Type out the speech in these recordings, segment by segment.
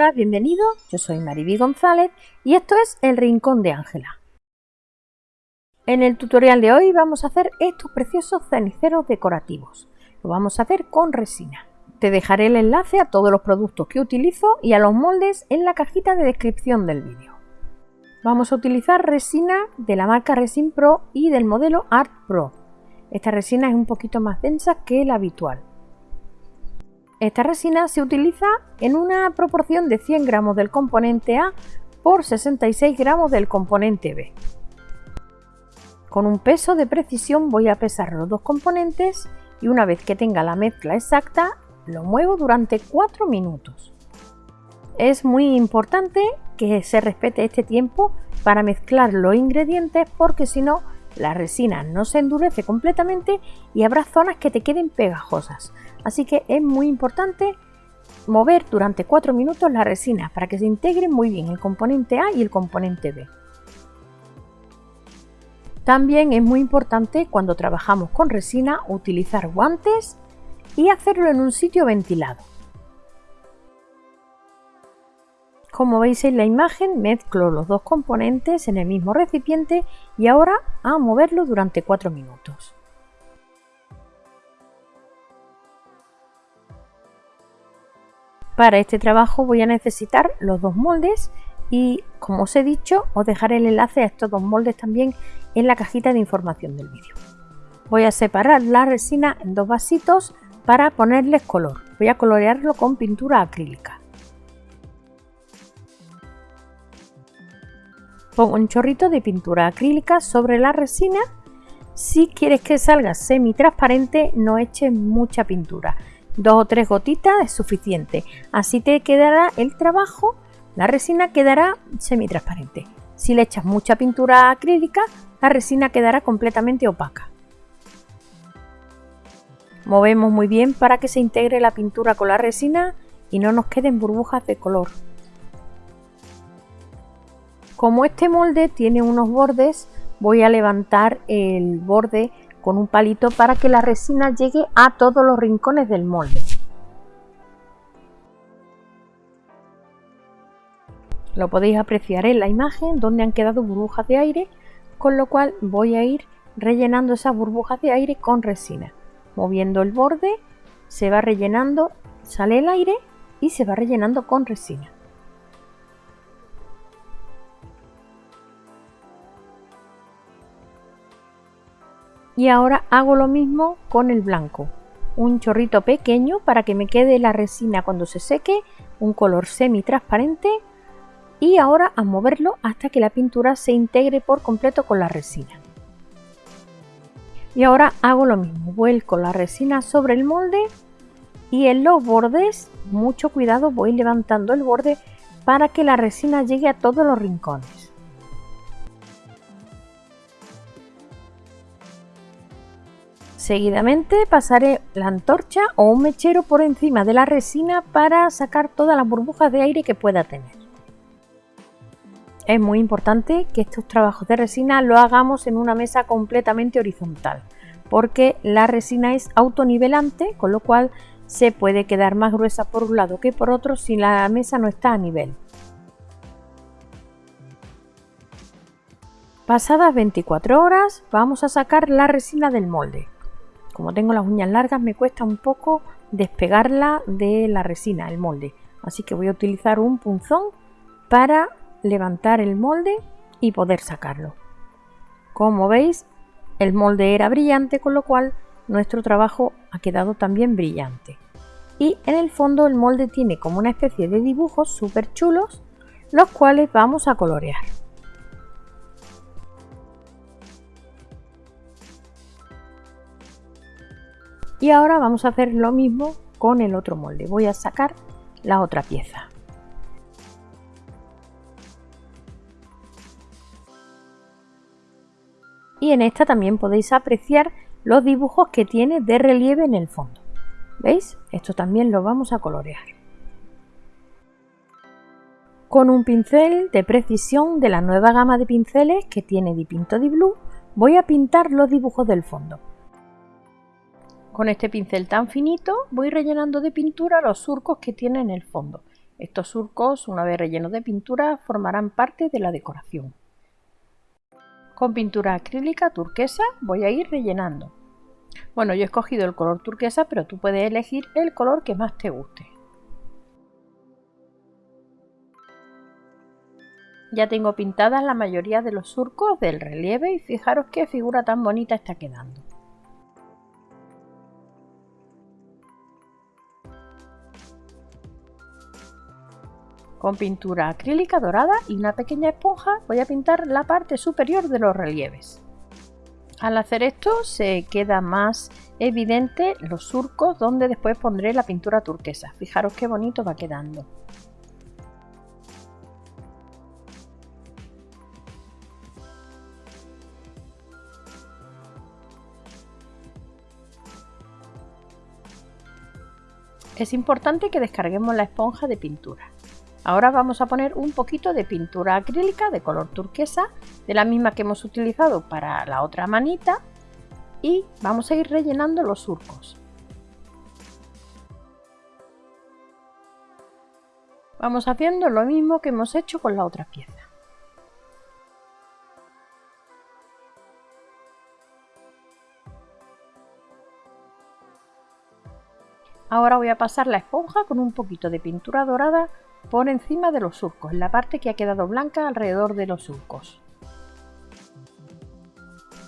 Hola, bienvenido. Yo soy Mariby González y esto es El Rincón de Ángela. En el tutorial de hoy vamos a hacer estos preciosos ceniceros decorativos. Lo vamos a hacer con resina. Te dejaré el enlace a todos los productos que utilizo y a los moldes en la cajita de descripción del vídeo. Vamos a utilizar resina de la marca Resin Pro y del modelo Art Pro. Esta resina es un poquito más densa que la habitual. Esta resina se utiliza en una proporción de 100 gramos del componente A por 66 gramos del componente B. Con un peso de precisión voy a pesar los dos componentes y una vez que tenga la mezcla exacta lo muevo durante 4 minutos. Es muy importante que se respete este tiempo para mezclar los ingredientes porque si no la resina no se endurece completamente y habrá zonas que te queden pegajosas. Así que es muy importante mover durante 4 minutos la resina para que se integren muy bien el componente A y el componente B. También es muy importante cuando trabajamos con resina utilizar guantes y hacerlo en un sitio ventilado. Como veis en la imagen, mezclo los dos componentes en el mismo recipiente y ahora a moverlo durante 4 minutos. Para este trabajo voy a necesitar los dos moldes y como os he dicho os dejaré el enlace a estos dos moldes también en la cajita de información del vídeo. Voy a separar la resina en dos vasitos para ponerles color. Voy a colorearlo con pintura acrílica. Pongo un chorrito de pintura acrílica sobre la resina. Si quieres que salga semi transparente no eches mucha pintura dos o tres gotitas es suficiente. Así te quedará el trabajo, la resina quedará semi-transparente. Si le echas mucha pintura acrílica, la resina quedará completamente opaca. Movemos muy bien para que se integre la pintura con la resina y no nos queden burbujas de color. Como este molde tiene unos bordes, voy a levantar el borde con un palito para que la resina llegue a todos los rincones del molde. Lo podéis apreciar en la imagen donde han quedado burbujas de aire, con lo cual voy a ir rellenando esas burbujas de aire con resina. Moviendo el borde, se va rellenando, sale el aire y se va rellenando con resina. Y ahora hago lo mismo con el blanco. Un chorrito pequeño para que me quede la resina cuando se seque un color semi transparente y ahora a moverlo hasta que la pintura se integre por completo con la resina. Y ahora hago lo mismo vuelco la resina sobre el molde y en los bordes mucho cuidado voy levantando el borde para que la resina llegue a todos los rincones Seguidamente pasaré la antorcha o un mechero por encima de la resina para sacar todas las burbujas de aire que pueda tener. Es muy importante que estos trabajos de resina lo hagamos en una mesa completamente horizontal porque la resina es autonivelante con lo cual se puede quedar más gruesa por un lado que por otro si la mesa no está a nivel. Pasadas 24 horas vamos a sacar la resina del molde. Como tengo las uñas largas me cuesta un poco despegarla de la resina, el molde. Así que voy a utilizar un punzón para levantar el molde y poder sacarlo. Como veis, el molde era brillante, con lo cual nuestro trabajo ha quedado también brillante. Y en el fondo el molde tiene como una especie de dibujos súper chulos, los cuales vamos a colorear. Y ahora vamos a hacer lo mismo con el otro molde. Voy a sacar la otra pieza. Y en esta también podéis apreciar los dibujos que tiene de relieve en el fondo. ¿Veis? Esto también lo vamos a colorear. Con un pincel de precisión de la nueva gama de pinceles que tiene Dipinto Di Blue, voy a pintar los dibujos del fondo. Con este pincel tan finito voy rellenando de pintura los surcos que tiene en el fondo. Estos surcos, una vez rellenos de pintura, formarán parte de la decoración. Con pintura acrílica turquesa voy a ir rellenando. Bueno, yo he escogido el color turquesa, pero tú puedes elegir el color que más te guste. Ya tengo pintadas la mayoría de los surcos del relieve y fijaros qué figura tan bonita está quedando. Con pintura acrílica dorada y una pequeña esponja voy a pintar la parte superior de los relieves. Al hacer esto se queda más evidente los surcos donde después pondré la pintura turquesa. Fijaros qué bonito va quedando. Es importante que descarguemos la esponja de pintura. Ahora vamos a poner un poquito de pintura acrílica de color turquesa, de la misma que hemos utilizado para la otra manita, y vamos a ir rellenando los surcos. Vamos haciendo lo mismo que hemos hecho con la otra pieza. Ahora voy a pasar la esponja con un poquito de pintura dorada por encima de los surcos, en la parte que ha quedado blanca alrededor de los surcos.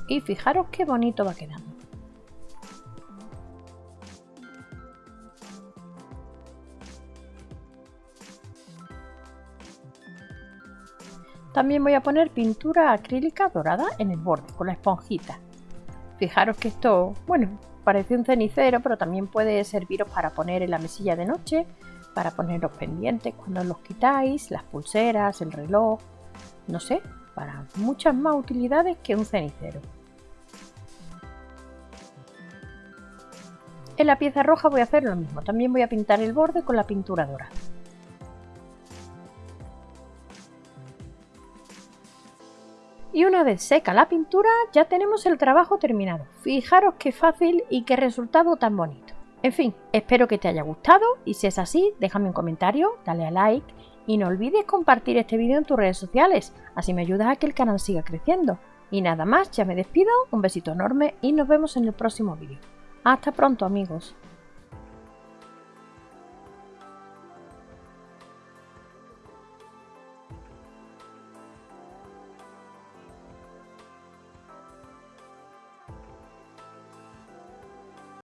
Y fijaros qué bonito va quedando. También voy a poner pintura acrílica dorada en el borde con la esponjita. Fijaros que esto, bueno, parece un cenicero, pero también puede serviros para poner en la mesilla de noche para poner los pendientes cuando los quitáis, las pulseras, el reloj, no sé, para muchas más utilidades que un cenicero. En la pieza roja voy a hacer lo mismo, también voy a pintar el borde con la pintura dorada. Y una vez seca la pintura ya tenemos el trabajo terminado. Fijaros qué fácil y qué resultado tan bonito. En fin, espero que te haya gustado y si es así, déjame un comentario, dale a like y no olvides compartir este vídeo en tus redes sociales, así me ayudas a que el canal siga creciendo. Y nada más, ya me despido, un besito enorme y nos vemos en el próximo vídeo. Hasta pronto amigos.